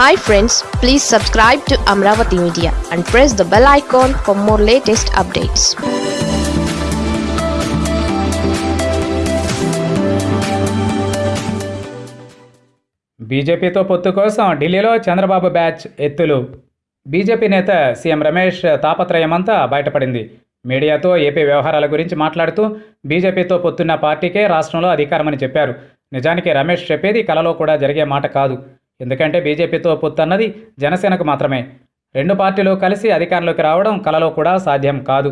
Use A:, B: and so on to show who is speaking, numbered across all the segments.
A: Hi friends please subscribe to Amaravati media and press the bell icon for more latest updates
B: బీజేపీతో పొత్తు కోసం ఢిల్లీలో Chandrababu batch ఎత్తులు. BJP నేత సీఎం రమేష్ తాపత్రయమంతా బయటపడింది. మీడియాతో ఏపీ వ్యవహారాల గురించి మాట్లాడుతూ బీజేపీతో పొత్తున్న పార్టీకే రాష్ట్రంలో అధికారమని చెప్పారు. నిజానికి రమేష్ చెప్పేది కలలో కూడా జరిగే మాట కాదు. ఎందుకంటే బీజేపీతో పొత్తు అన్నది జనసేనకు మాత్రమే. రెండు పార్టీలు కలిసి అధికారంలోకి రావడం కలలో కూడా సాధ్యం కాదు.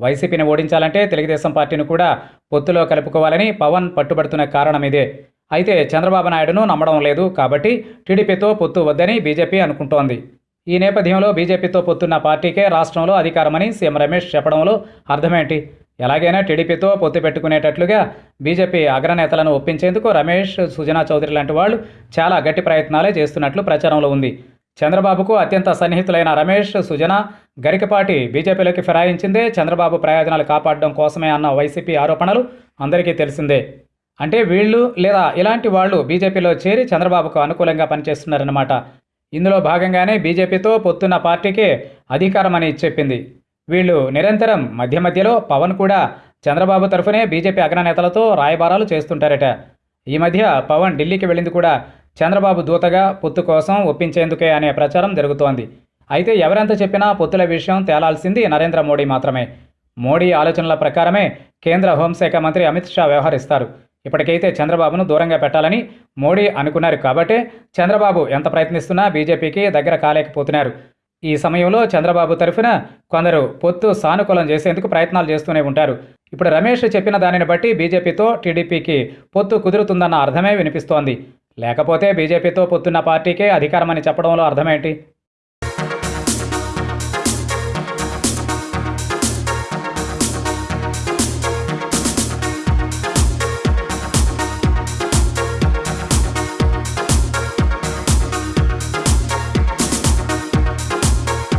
B: వైసీపీని ఓడించాలంటే తెలుగుదేశం పార్టీని కూడా పొత్తులో కలుపుకోవాలని పవన్ పట్టుబడుతున్న కారణం ఇదే. అయితే చంద్రబాబు నాయుడును నమ్మడం లేదు కాబట్టి టీడీపీతో పొత్తు వద్దని బీజేపీ అనుకుంటోంది. ఈ నేపథ్యంలో బీజేపీతో పొత్తున్న పార్టీకే రాష్ట్రంలో అధికారమని సీఎం రమేష్ చెప్పడంలో అర్థమేంటి? ఎలాగైనా టీడీపీతో పొత్తు పెట్టుకునేటట్లుగా బీజేపీ అగ్రనేతలను ఒప్పించేందుకు రమేష్ సుజనా చౌదరి లాంటి వాళ్ళు చాలా గట్టి ప్రయత్నాలే చేస్తున్నట్లు ప్రచారంలో ఉంది. చంద్రబాబుకు అత్యంత సన్నిహితులైన రమేష్ సుజన గరికపాటి బీజేపీలోకి ఫిరాయించిందే. చంద్రబాబు ప్రయోజనాలు కాపాడడం కోసమే అన్న వైసీపీ ఆరోపణలు అందరికీ తెలిసిందే. అంటే వీళ్ళు లేదా ఇలాంటి వాళ్ళు బీజేపీలో చేరి చంద్రబాబుకు అనుకూలంగా పనిచేస్తున్నారన్నమాట. ఇందులో భాగంగానే బీజేపీతో పొత్తున్న పార్టీకే అధికారమని చెప్పింది. వీళ్ళు నిరంతరం మధ్య మధ్యలో పవన్ కూడా చంద్రబాబు తరఫునే బీజేపీ అగ్రనేతలతో రాయబారాలు చేస్తుంటారట. ఈ మధ్య పవన్ ఢిల్లీకి వెళ్ళింది కూడా చంద్రబాబు దూతగా పొత్తు కోసం ఒప్పించేందుకే అనే ప్రచారం జరుగుతోంది. అయితే ఎవరెంత చెప్పినా పొత్తుల విషయం తేలాల్సింది నరేంద్ర మోడీ మాత్రమే. మోడీ ఆలోచనల ప్రకారమే కేంద్ర హోంశాఖ మంత్రి అమిత్ షా వ్యవహరిస్తారు. ఇప్పటికైతే చంద్రబాబును దూరంగా పెట్టాలని మోడీ అనుకున్నారు కాబట్టే చంద్రబాబు ఎంత ప్రయత్నిస్తున్నా బీజేపీకి దగ్గర కాలేకపోతున్నారు. ఈ సమయంలో చంద్రబాబు తరఫున కొందరు పొత్తు సానుకూలం చేసేందుకు ప్రయత్నాలు చేస్తూనే ఉంటారు. ఇప్పుడు రమేష్ చెప్పిన దానిని బట్టి బీజేపీతో టీడీపీకి పొత్తు కుదురుతుందన్న అర్థమే వినిపిస్తోంది. లేకపోతే బీజేపీతో పొత్తున్న పార్టీకే అధికారమని చెప్పడంలో అర్థమేంటి?